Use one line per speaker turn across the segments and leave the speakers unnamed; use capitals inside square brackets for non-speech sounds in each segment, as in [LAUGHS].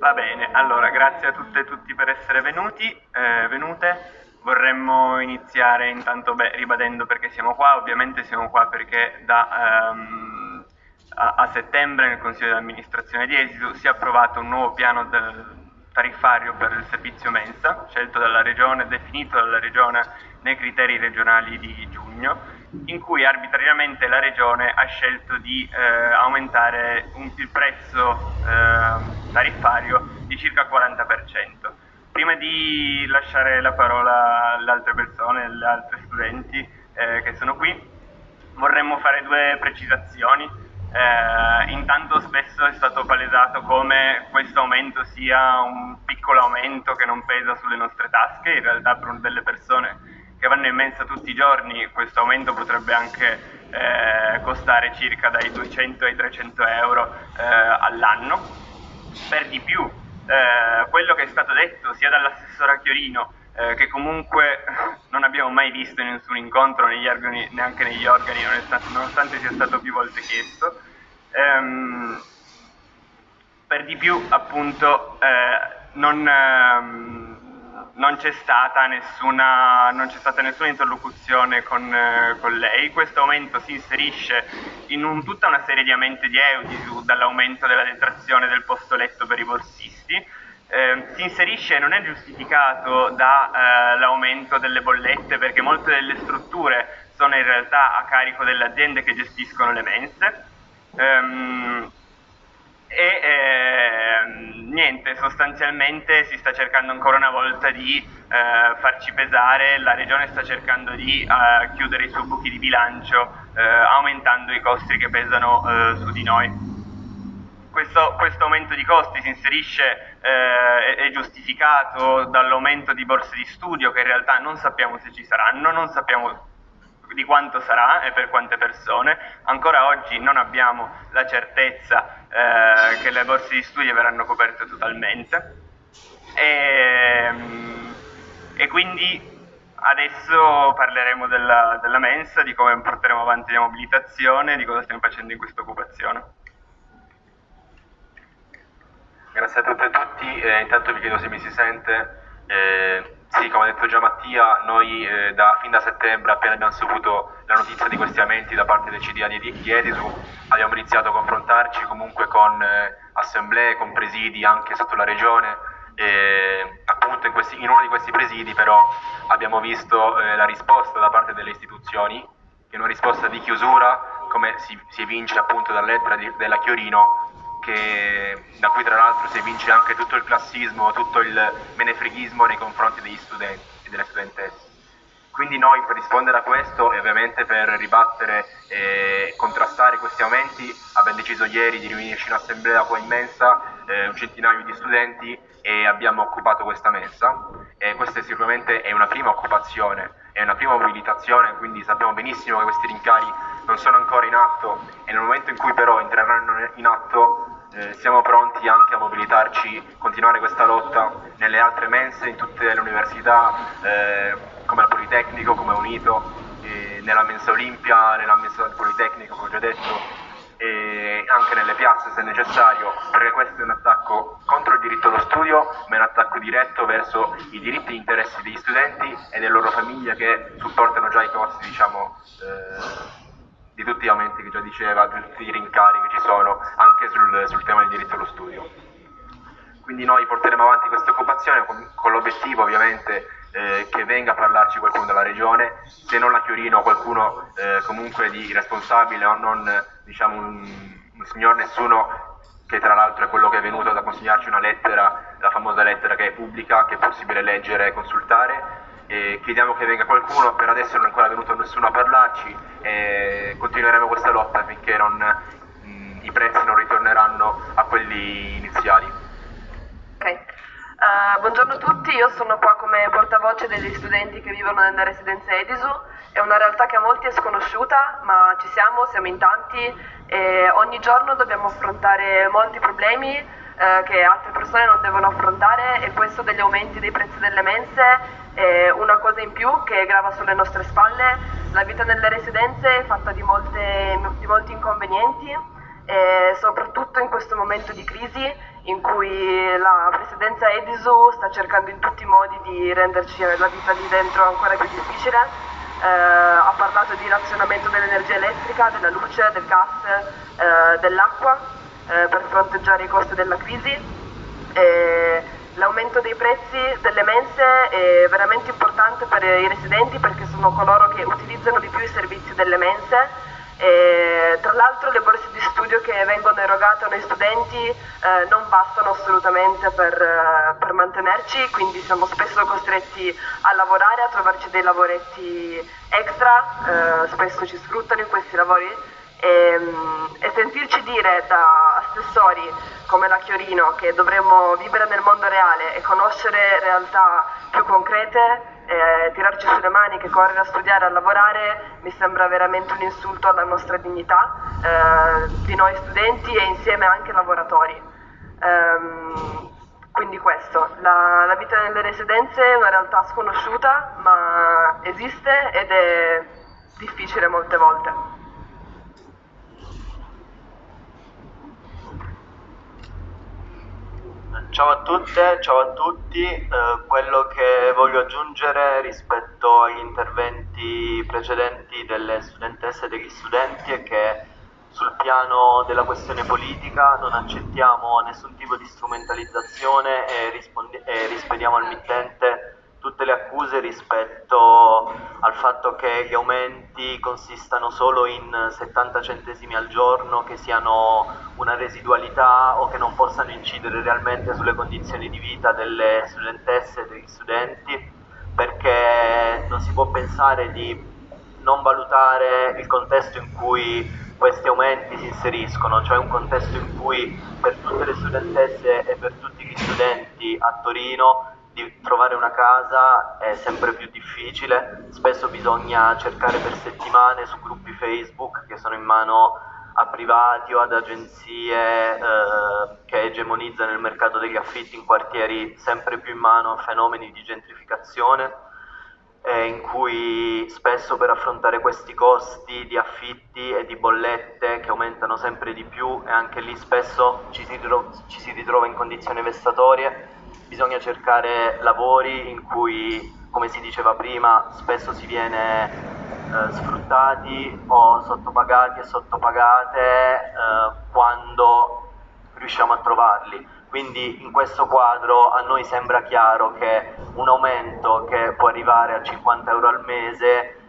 Va bene, allora grazie a tutte e tutti per essere venuti, eh, venute. Vorremmo iniziare intanto beh, ribadendo perché siamo qua, ovviamente siamo qua perché da, ehm, a, a, settembre nel Consiglio di amministrazione di Esidu si è approvato un nuovo piano tariffario per il servizio mensa, scelto dalla Regione, definito dalla Regione nei criteri regionali di giugno in cui arbitrariamente la Regione ha scelto di eh, aumentare un, il prezzo eh, tariffario di circa il 40%. Prima di lasciare la parola alle altre persone, alle altre studenti eh, che sono qui, vorremmo fare due precisazioni. Eh, intanto spesso è stato palesato come questo aumento sia un piccolo aumento che non pesa sulle nostre tasche, in realtà per delle persone che vanno in mensa tutti i giorni, questo aumento potrebbe anche eh, costare circa dai 200 ai 300 euro eh, all'anno. Per di più, eh, quello che è stato detto sia dall'assessora Chiorino eh, che comunque [LAUGHS] non abbiamo mai visto in nessun incontro negli organi, neanche negli organi, nonostante, sia stato più volte chiesto, ehm, per di più appunto eh, non ehm, non c'è stata nessuna, stata nessuna interlocuzione con, eh, con, lei. Questo aumento si inserisce in un, tutta una serie di aumenti di EUDISU, dall'aumento della detrazione del posto letto per i borsisti. Eh, si inserisce e non è giustificato dall'aumento eh, delle bollette perché molte delle strutture sono in realtà a carico delle aziende che gestiscono le mense. Um, niente, sostanzialmente si sta cercando ancora una volta di eh, farci pesare, la regione sta cercando di eh, chiudere i suoi buchi di bilancio eh, aumentando i costi che pesano eh, su di noi. Questo, questo, aumento di costi si inserisce, eh, è giustificato dall'aumento di borse di studio che in realtà non sappiamo se ci saranno, non sappiamo di quanto sarà e per quante persone. Ancora oggi non abbiamo la certezza eh, che le borse di studio verranno coperte totalmente. E, ehm, e quindi adesso parleremo della, della, mensa, di come porteremo avanti la mobilitazione, di cosa stiamo facendo in questa occupazione.
Grazie a tutte e tutti, eh, intanto vi chiedo se mi si sente. Eh, sì, come ha detto già Mattia, noi eh, da, fin da settembre, appena abbiamo saputo la notizia di questi aumenti da parte del CDA di, di Edisu, abbiamo iniziato a confrontarci comunque con eh, assemblee, con presidi anche sotto la regione. E, appunto in, questi, in, uno di questi presidi però abbiamo visto eh, la risposta da parte delle istituzioni, che una risposta di chiusura, come si, si evince appunto di, della Chiorino, che, da cui tra l'altro si evince anche tutto il classismo, tutto il menefreghismo nei confronti degli studenti e delle studentesse. Quindi noi per rispondere a questo e ovviamente per ribattere e contrastare questi aumenti abbiamo deciso ieri di riunirci in assemblea qua in mensa, eh, un centinaio di studenti e abbiamo occupato questa mensa e questa sicuramente è una prima occupazione, è una prima mobilitazione, quindi sappiamo benissimo che questi rincari non sono ancora in atto e nel momento in cui però entreranno in atto eh, siamo pronti anche a mobilitarci, continuare questa lotta nelle altre mense, in tutte le università, eh, come al Politecnico, come Unito, nella mensa Olimpia, nella mensa del Politecnico, come ho già detto, e anche nelle piazze se necessario, perché questo è un attacco contro il diritto allo studio, ma è un attacco diretto verso i diritti e interessi degli studenti e delle loro famiglie che supportano già i costi, diciamo, eh, di tutti gli aumenti che già diceva, di tutti i rincari che ci sono, anche sul, sul tema del diritto allo studio. Quindi noi porteremo avanti questa occupazione con, con l'obiettivo ovviamente eh, che venga a parlarci qualcuno della regione, se non la Chiorino qualcuno eh, comunque di responsabile o non diciamo un, un signor nessuno che tra l'altro è quello che è venuto ad consegnarci una lettera, la famosa lettera che è pubblica, che è possibile leggere e consultare, chiediamo che venga qualcuno, per adesso non è ancora venuto nessuno a parlarci e continueremo questa lotta finché non, mh, i prezzi non ritorneranno a quelli iniziali.
Okay. Uh, buongiorno a tutti, io sono qua come portavoce degli studenti che vivono nella residenza Edisu, è una realtà che a molti è sconosciuta, ma ci siamo, siamo in tanti e ogni giorno dobbiamo affrontare molti problemi eh, che altre persone non devono affrontare e questo degli aumenti dei prezzi delle mense e una cosa in più che grava sulle nostre spalle, la vita nelle residenze è fatta di, molte, di molti inconvenienti, soprattutto in questo momento di crisi in cui la presidenza Edisu sta cercando in tutti i modi di renderci la vita lì dentro ancora più difficile. Eh, ha parlato di razionamento dell'energia elettrica, della luce, del gas, eh, dell'acqua eh, per fronteggiare i costi della crisi. E l'aumento dei prezzi delle mense è veramente importante per i residenti perché sono coloro che utilizzano di più i servizi delle mense e, tra l'altro le borse di studio che vengono erogate ai studenti eh, non bastano assolutamente per, eh, per, mantenerci, quindi siamo spesso costretti a lavorare, a trovarci dei lavoretti extra, eh, spesso ci sfruttano in questi lavori e, ehm, e, sentirci dire da assessori come la Chiorino che dovremmo vivere nel mondo reale e conoscere realtà più concrete eh, tirarci sulle maniche, correre a studiare, a lavorare, mi sembra veramente un insulto alla nostra dignità eh, di noi studenti e insieme anche lavoratori. Um, quindi questo, la, la, vita nelle residenze è una realtà sconosciuta ma esiste ed è difficile molte volte.
Ciao a tutte, ciao a tutti. Eh, quello che voglio aggiungere rispetto agli interventi precedenti delle studentesse e degli studenti è che sul piano della questione politica non accettiamo nessun tipo di strumentalizzazione e, e rispediamo al mittente tutte le accuse rispetto al fatto che gli aumenti consistano solo in 70 centesimi al giorno, che siano una residualità o che non possano incidere realmente sulle condizioni di vita delle studentesse e degli studenti, perché non si può pensare di non valutare il contesto in cui questi aumenti si inseriscono, cioè un contesto in cui per tutte le studentesse e per tutti gli studenti a Torino di trovare una casa è sempre più difficile, spesso bisogna cercare per settimane su gruppi Facebook che sono in mano a privati o ad agenzie eh, che egemonizzano il mercato degli affitti in quartieri sempre più in mano a fenomeni di gentrificazione eh, in cui spesso per affrontare questi costi di affitti e di bollette che aumentano sempre di più e anche lì spesso ci si, ritrova, ci si ritrova in condizioni vessatorie bisogna cercare lavori in cui, come si diceva prima, spesso si viene eh, sfruttati o sottopagati e sottopagate eh, quando riusciamo a trovarli. Quindi in questo quadro a noi sembra chiaro che un aumento che può arrivare a 50 euro al mese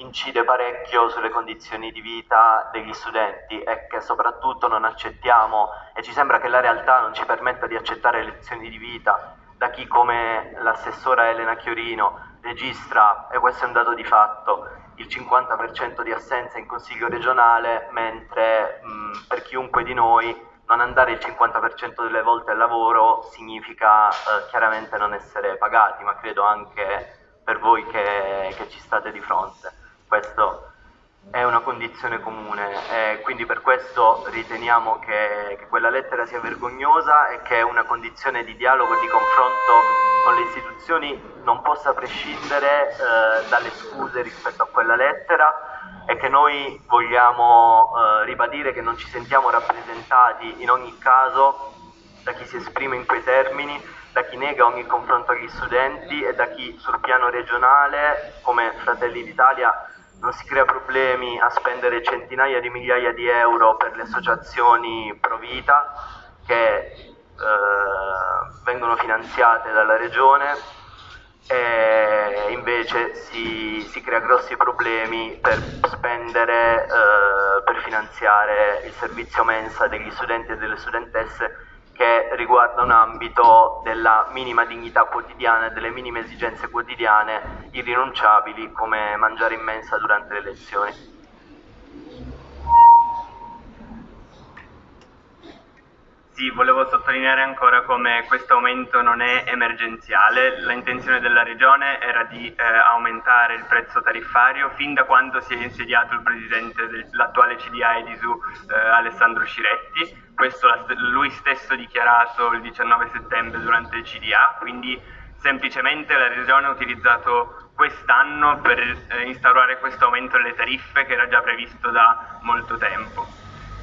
incide parecchio sulle condizioni di vita degli studenti e che soprattutto non accettiamo e ci sembra che la realtà non ci permetta di accettare lezioni di vita da chi come l'assessora Elena Chiorino registra, e questo è un dato di fatto, il 50% di assenza in consiglio regionale, mentre mh, per chiunque di noi non andare il 50% delle volte al lavoro significa eh, chiaramente non essere pagati, ma credo anche per voi che, che ci state di fronte. Questo è una condizione comune e quindi per questo riteniamo che, che, quella lettera sia vergognosa e che una condizione di dialogo e di confronto con le istituzioni non possa prescindere eh, dalle scuse rispetto a quella lettera e che noi vogliamo eh, ribadire che non ci sentiamo rappresentati in ogni caso da chi si esprime in quei termini, da chi nega ogni confronto agli studenti e da chi sul piano regionale come Fratelli d'Italia non si crea problemi a spendere centinaia di migliaia di euro per le associazioni pro vita che eh, vengono finanziate dalla regione e invece si, si crea grossi problemi per spendere eh, per finanziare il servizio mensa degli studenti e delle studentesse che riguarda un ambito della minima dignità quotidiana e delle minime esigenze quotidiane irrinunciabili come mangiare in mensa durante le lezioni.
Sì, volevo sottolineare ancora come questo aumento non è emergenziale, l'intenzione della Regione era di eh, aumentare il prezzo tariffario fin da quando si è insediato il presidente dell'attuale CDA Edisu eh, Alessandro Sciretti, questo lui stesso dichiarato il 19 settembre durante il CDA, quindi semplicemente la Regione ha utilizzato quest'anno per eh, instaurare questo aumento delle tariffe che era già previsto da molto tempo.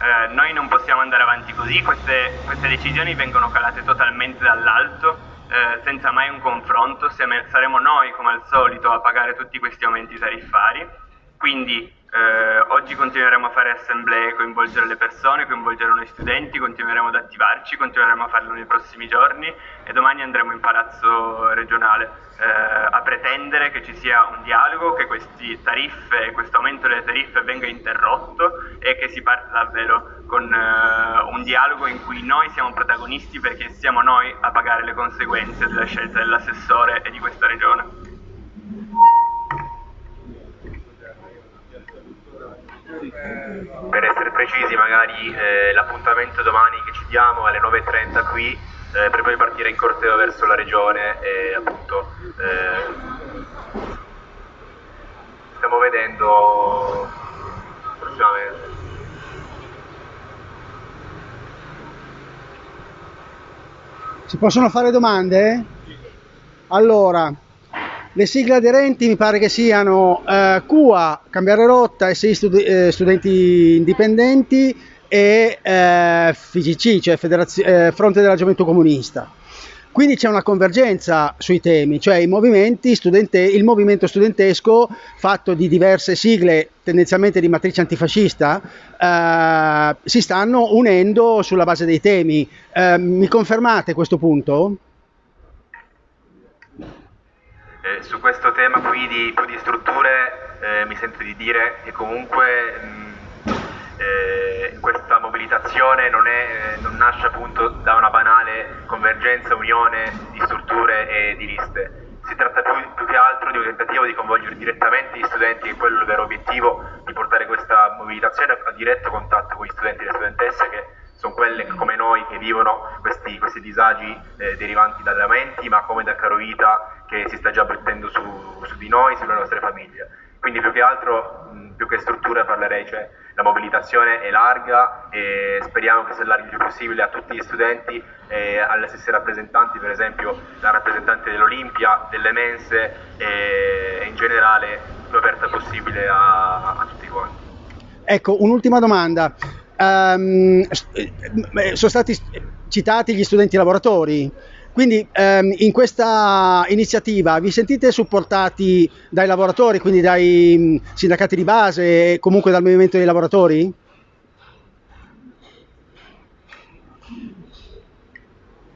Eh, noi non possiamo andare avanti così, queste, queste decisioni vengono calate totalmente dall'alto, eh, senza mai un confronto, saremo noi come al solito a pagare tutti questi aumenti tariffari, quindi eh, oggi continueremo a fare assemblee, coinvolgere le persone, coinvolgere noi studenti, continueremo ad attivarci, continueremo a farlo nei prossimi giorni e domani andremo in palazzo regionale eh, a pretendere che ci sia un dialogo, che questi tariffe, questo aumento delle tariffe venga interrotto e che si parta davvero con eh, un dialogo in cui noi siamo protagonisti perché siamo noi a pagare le conseguenze della scelta dell'assessore e di questa regione.
Per essere precisi, magari eh, l'appuntamento domani che ci diamo alle 9.30 qui eh, per poi partire in corteo verso la regione e appunto eh, stiamo vedendo prossimamente.
Si possono fare domande? Allora, le sigle aderenti mi pare che siano eh, QA, Cambiare Rotta, SI studi eh, Studenti Indipendenti e eh, FIGC, cioè Federazio eh, Fronte della Gioventù Comunista. Quindi c'è una convergenza sui temi, cioè il movimento studentesco fatto di diverse sigle tendenzialmente di matrice antifascista eh, si stanno unendo sulla base dei temi. Eh, mi confermate questo punto?
Eh, su questo tema qui di, di strutture eh, mi sento di dire che comunque mh, eh, questa mobilitazione non, è, non, nasce appunto da una banale convergenza, unione di strutture e di liste. Si tratta più, più che altro di un tentativo di coinvolgere direttamente gli studenti, che è quello il vero obiettivo, di portare questa mobilitazione a diretto contatto con gli studenti e le studentesse che sono quelle come noi che vivono questi, questi disagi eh, derivanti dagli aumenti, ma come dal caro vita che si sta già abbattendo su, su, di noi, sulle nostre famiglie. Quindi più che altro, mh, più che strutture parlerei, cioè la mobilitazione è larga e speriamo che si allarghi il più possibile a tutti gli studenti e alle stesse rappresentanti, per esempio la rappresentante dell'Olimpia, delle mense e in generale più aperta possibile a, a tutti quanti.
Ecco, un'ultima domanda um, sono stati citati gli studenti lavoratori. Quindi um, in questa iniziativa vi sentite supportati dai lavoratori, quindi dai um, sindacati di base e comunque dal movimento dei lavoratori?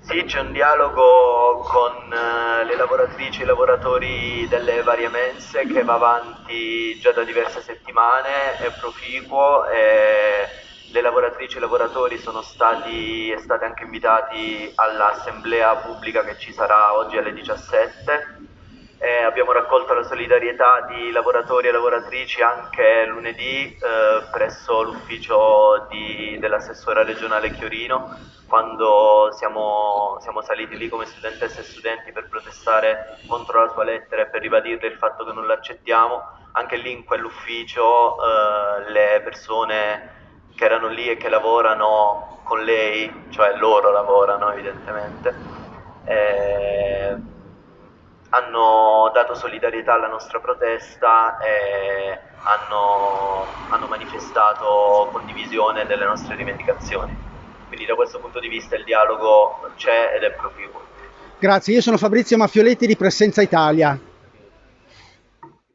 Sì, c'è un dialogo con uh, le lavoratrici e i lavoratori delle varie mense che va avanti già da diverse settimane, è proficuo e le lavoratrici e i lavoratori sono stati state anche invitati all'assemblea pubblica che ci sarà oggi alle 17. Eh, abbiamo raccolto la solidarietà di lavoratori e lavoratrici anche lunedì eh, presso l'ufficio di, dell'assessora regionale Chiorino quando siamo, siamo, saliti lì come studentesse e studenti per protestare contro la sua lettera e per ribadirle il fatto che non l'accettiamo. Anche lì in quell'ufficio eh, le persone che erano lì e che lavorano con lei, cioè loro lavorano evidentemente, eh, hanno dato solidarietà alla nostra protesta e hanno, hanno manifestato condivisione delle nostre rivendicazioni. Quindi da questo punto di vista il dialogo c'è ed è proficuo.
Grazie, io sono Fabrizio Maffioletti di Presenza Italia.